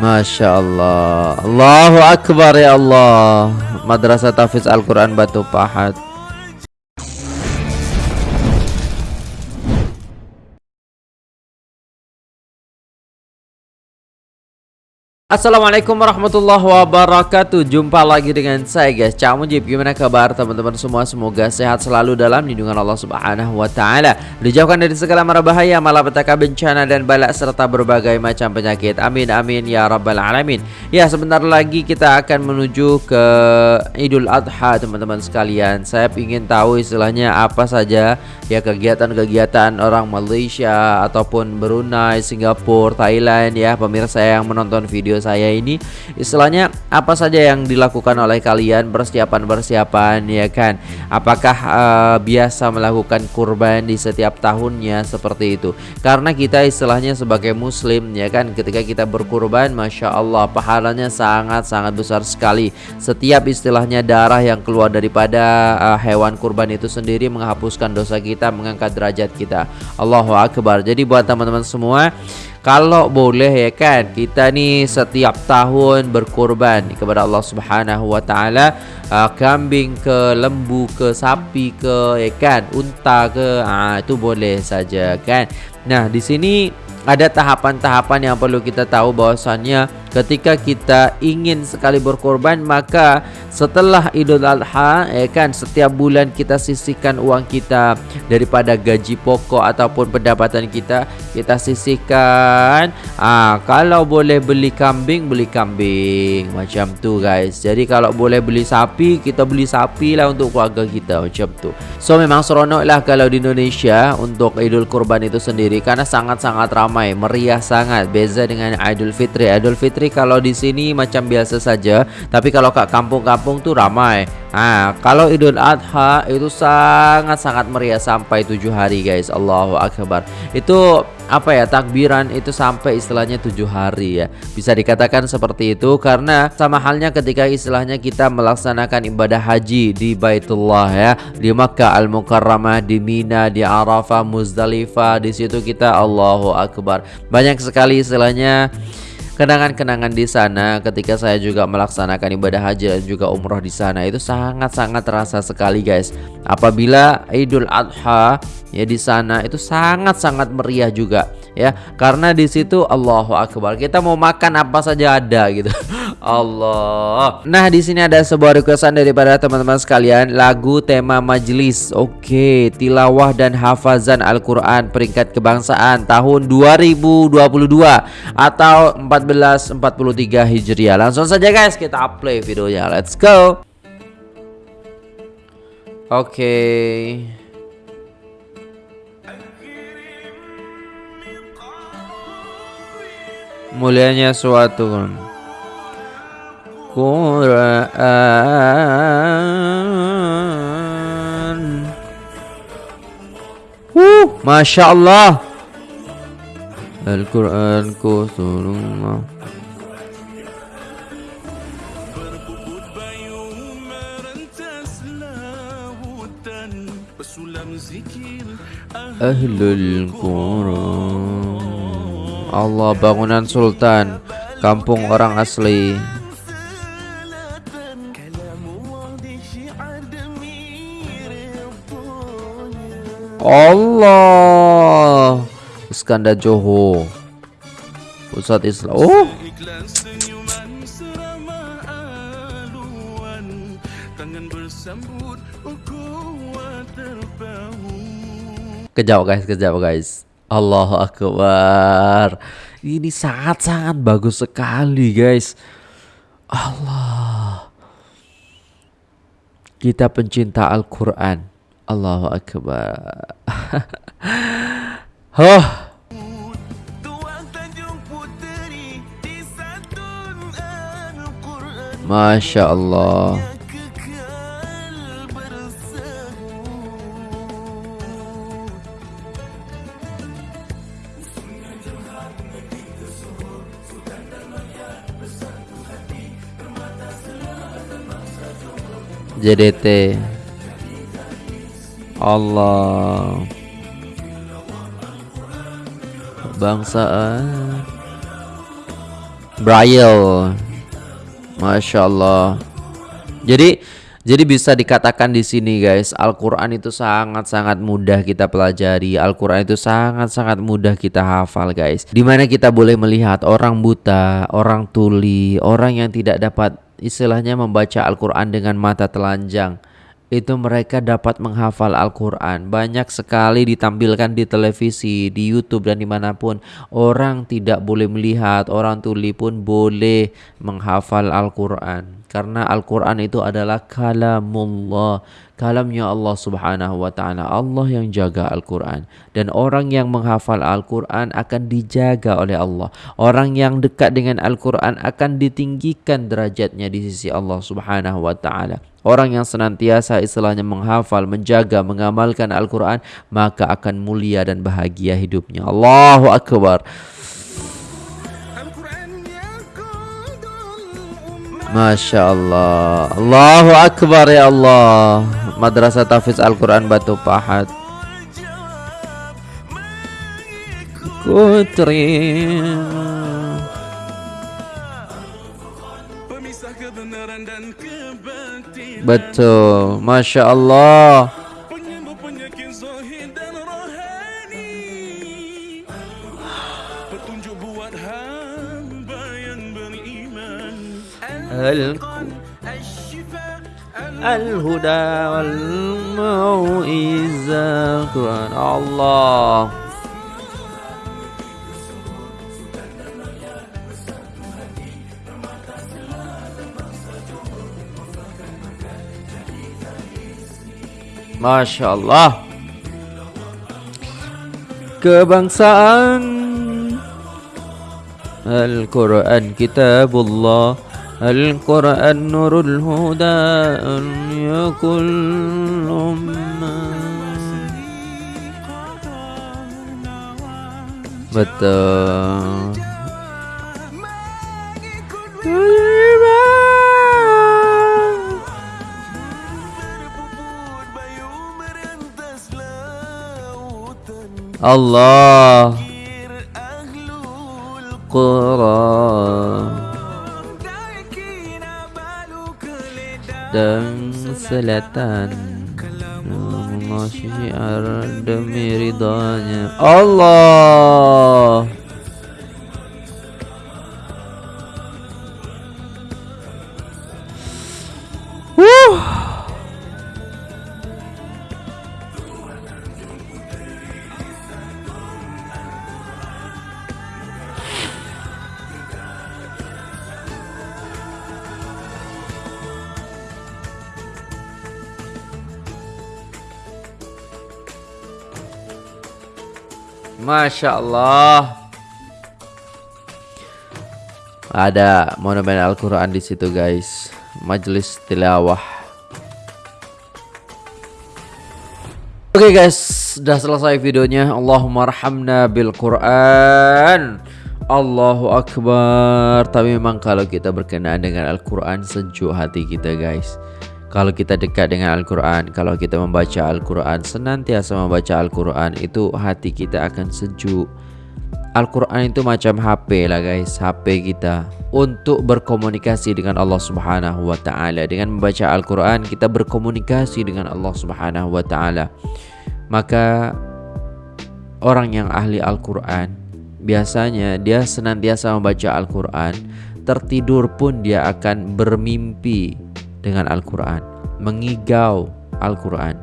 Masya Allah. Allahu Akbar ya Allah. Madrasah Tafiz Al-Quran Batu Pahat Assalamualaikum warahmatullahi wabarakatuh. Jumpa lagi dengan saya guys. Cak Mujib Gimana kabar teman-teman semua? Semoga sehat selalu dalam lindungan Allah subhanahu wa ta'ala. Dijauhkan dari segala mara bahaya Malapetaka bencana dan balak Serta berbagai macam penyakit. Amin amin ya rabbal alamin. Ya sebentar lagi kita akan menuju ke Idul Adha teman-teman sekalian. Saya ingin tahu istilahnya apa saja Ya kegiatan-kegiatan orang Malaysia Ataupun Brunei, Singapura, Thailand Ya. Pemirsa yang menonton video saya ini istilahnya apa saja yang dilakukan oleh kalian persiapan-persiapan ya kan? Apakah uh, biasa melakukan kurban di setiap tahunnya? Seperti itu. Karena kita istilahnya sebagai muslim ya kan? Ketika kita berkurban Masya Allah pahalanya sangat-sangat besar sekali. Setiap istilahnya darah yang keluar daripada uh, hewan kurban itu sendiri menghapuskan dosa kita mengangkat derajat kita. Allahu Akbar. Jadi buat teman-teman semua kalau boleh ya kan kita nih setiap tahun berkorban kepada Allah Subhanahu wa taala uh, kambing ke lembu ke sapi ke ya kan unta ke ah itu boleh saja kan. Nah di sini ada tahapan-tahapan yang perlu kita tahu bahwasannya ketika kita ingin sekali berkorban maka setelah Idul Adha ya kan setiap bulan kita sisihkan uang kita daripada gaji pokok ataupun pendapatan kita kita sisihkan. Ah kalau boleh beli kambing beli kambing. Macam tu guys. Jadi kalau boleh beli sapi kita beli sapi lah untuk keluarga kita. Macam tu. So memang seronok lah kalau di Indonesia untuk Idul Kurban itu sendiri karena sangat-sangat ramai meriah sangat. Beza dengan Idul Fitri. Idul Fitri kalau di sini macam biasa saja. Tapi kalau kat kampung-kampung tuh ramai Nah, kalau Idul Adha itu sangat-sangat meriah sampai tujuh hari guys. Allahu Akbar. Itu apa ya takbiran itu sampai istilahnya tujuh hari ya bisa dikatakan seperti itu karena sama halnya ketika istilahnya kita melaksanakan ibadah haji di Baitullah ya di Makkah Al Mukarramah di Mina di Arafah Muzdalifah di situ kita Allahu Akbar banyak sekali istilahnya kenangan-kenangan di sana ketika saya juga melaksanakan ibadah haji dan juga umroh di sana itu sangat-sangat terasa sekali guys. Apabila Idul Adha ya di sana itu sangat-sangat meriah juga ya. Karena di situ Allahu Akbar kita mau makan apa saja ada gitu. Allah. Nah di sini ada sebuah requestan daripada teman-teman sekalian lagu tema majelis oke tilawah dan hafazan Al-Quran peringkat kebangsaan tahun 2022 atau 1443 Hijriah. Langsung saja guys kita play videonya. Let's go. Oke. Okay. mulianya suatu Quran. Uh, Masya Allah Al-Quran kusurullah Ahlul Quran. Allah bangunan sultan Kampung orang asli. Allah Iskandar Johor Pusat Islam Oh Kejauh guys, kejauh guys Allahu Akbar. Ini sangat-sangat bagus sekali, guys. Allah. Kita pencinta Al-Qur'an. Allahu Akbar. oh. Masya Allah. JDT Allah Bangsaan Braille. Masya Allah. Jadi jadi bisa dikatakan di sini guys, Al-Qur'an itu sangat-sangat mudah kita pelajari. Al-Qur'an itu sangat-sangat mudah kita hafal guys. Di mana kita boleh melihat orang buta, orang tuli, orang yang tidak dapat istilahnya membaca Al-Qur'an dengan mata telanjang itu mereka dapat menghafal Al-Quran. Banyak sekali ditampilkan di televisi, di YouTube dan di mana pun. Orang tidak boleh melihat, orang tuli pun boleh menghafal Al-Quran. Karena Al-Quran itu adalah kalamullah kalamnya Allah Subhanahu wa taala. Allah yang jaga Al-Qur'an dan orang yang menghafal Al-Qur'an akan dijaga oleh Allah. Orang yang dekat dengan Al-Qur'an akan ditinggikan derajatnya di sisi Allah Subhanahu wa taala. Orang yang senantiasa istilahnya menghafal, menjaga, mengamalkan Al-Quran Maka akan mulia dan bahagia hidupnya. Allahu Akbar. Masya Allah. Allahu Akbar ya Allah. Madrasah Tafiz Al-Quran Batu Pahat kebenaran dan kebaktian. Betul, Masya Allah. Penyembuh penyakit dan rohani. Petunjuk buat hamba yang beriman. Al-Huda wal-Mu'izzah Quran. Allah. Masya Allah Kebangsaan Al-Quran Kitabullah. Al-Quran Nurul Huda Al-Yakul Betul. Allah. Quran dan selatan. Allah syiar demi ridhanya Allah Masya Allah. Ada monumen Al-Quran di situ guys. Majelis tilawah. Oke okay guys, sudah selesai videonya. Allahumma rahamna bil Quran. Allahu Akbar. Tapi memang kalau kita berkenaan dengan Al-Quran sejuk hati kita guys. Kalau kita dekat dengan Al-Quran Kalau kita membaca Al-Quran Senantiasa membaca Al-Quran Itu hati kita akan sejuk. Al-Quran itu macam HP lah guys HP kita. Untuk berkomunikasi dengan Allah subhanahu wa ta'ala. Dengan membaca Al-Quran Kita berkomunikasi dengan Allah subhanahu wa ta'ala. Maka Orang yang ahli Al-Quran Biasanya dia senantiasa membaca Al-Quran. Tertidur pun dia akan bermimpi dengan Al-Quran, mengigau Al-Quran.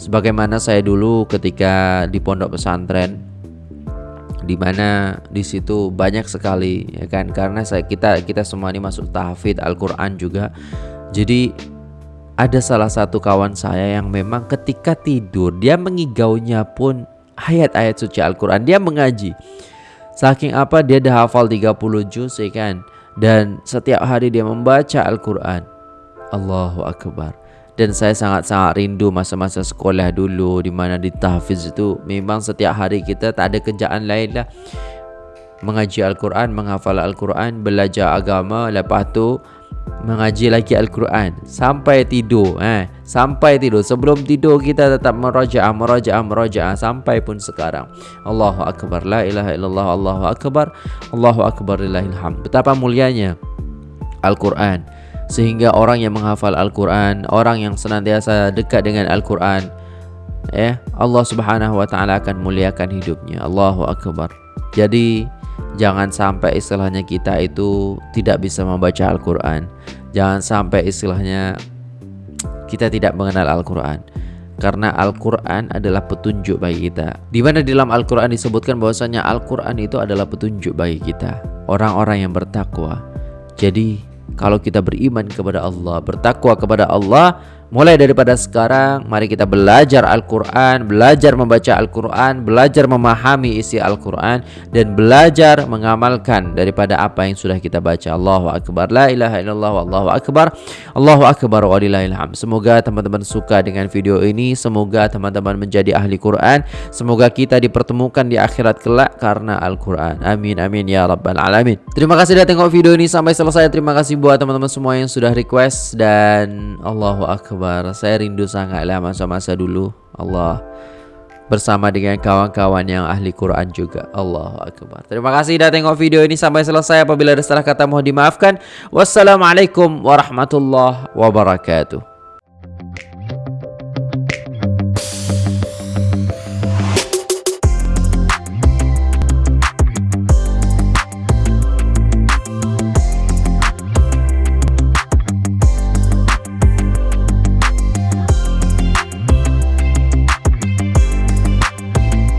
Sebagaimana saya dulu ketika di pondok pesantren, di mana di situ banyak sekali ya kan karena saya kita kita semua ini masuk tahfidz Al-Qur'an juga. Jadi ada salah satu kawan saya yang memang ketika tidur dia mengigaunya pun ayat-ayat suci Al-Qur'an, dia mengaji. Saking apa dia dah hafal 30 juz ya kan dan setiap hari dia membaca Al-Qur'an. Allahu Akbar. Dan saya sangat-sangat rindu masa-masa sekolah dulu di mana di tahfiz itu. Memang setiap hari kita tak ada kerjaan lain lah. Mengaji Al-Quran, menghafal Al-Quran, belajar agama lepas tu mengaji lagi Al-Quran. Sampai tidur eh. Sampai tidur. Sebelum tidur kita tetap merajaah merajaah merajaah sampai pun sekarang. Allahu akbar. La ilaha illallah Allahu akbar. Allahu akbar lillahil hamd betapa mulianya Al-Quran sehingga orang yang menghafal Al-Quran orang yang senantiasa dekat dengan Al-Quran eh Allah Subhanahu wa taala akan muliakan hidupnya. Allahu akbar. Jadi Jangan sampai istilahnya kita itu tidak bisa membaca Al-Quran. Jangan sampai istilahnya kita tidak mengenal Al-Quran. Karena Al-Quran adalah petunjuk bagi kita. Di mana di dalam Al-Quran disebutkan bahwasanya Al-Quran itu adalah petunjuk bagi kita. Orang-orang yang bertakwa. Jadi kalau kita beriman kepada Allah bertakwa kepada Allah Mulai daripada sekarang mari kita belajar Al-Quran Belajar membaca Al-Quran Belajar memahami isi Al-Quran Dan belajar mengamalkan daripada apa yang sudah kita baca. Allahu Akbar. La ilaha illallah Allahu Akbar. Allahu Akbar walillahilham Semoga teman-teman suka dengan video ini. Semoga teman-teman menjadi ahli Quran. Semoga kita dipertemukan di akhirat kelak karena Al-Quran. Amin amin ya rabbal alamin. Terima kasih sudah tengok video ini sampai selesai. Terima kasih buat teman-teman semua yang sudah request. Dan Allahu Akbar Akbar Saya rindu sangatlah masa-masa dulu. Allah. Bersama dengan kawan-kawan yang ahli Quran juga. Allahu Akbar. Terima kasih sudah tengok video ini sampai selesai. Apabila ada salah kata mohon dimaafkan. Wassalamualaikum warahmatullahi wabarakatuh